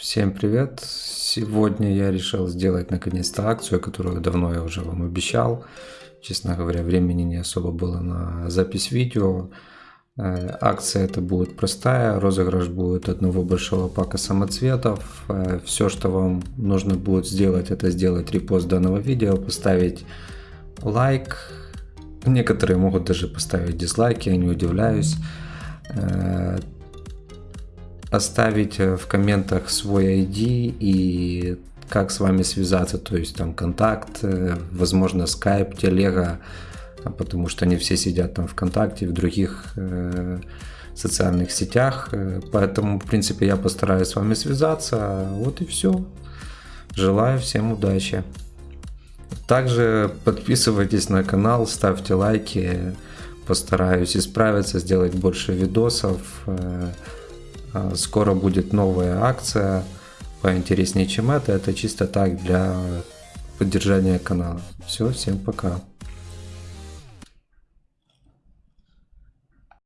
Всем привет! Сегодня я решил сделать наконец-то акцию, которую давно я уже вам обещал. Честно говоря, времени не особо было на запись видео. Э, акция это будет простая, розыгрыш будет одного большого пака самоцветов. Э, Все, что вам нужно будет сделать, это сделать репост данного видео, поставить лайк. Некоторые могут даже поставить дизлайки, я не удивляюсь Э, оставить в комментах свой ID и как с вами связаться, то есть там контакт, э, возможно, скайп, телега, потому что они все сидят там ВКонтакте, в других э, социальных сетях, э, поэтому, в принципе, я постараюсь с вами связаться, вот и все. Желаю всем удачи. Также подписывайтесь на канал, ставьте лайки, постараюсь исправиться, сделать больше видосов. Э, скоро будет новая акция, поинтереснее, чем это. Это чисто так для поддержания канала. Все, всем пока.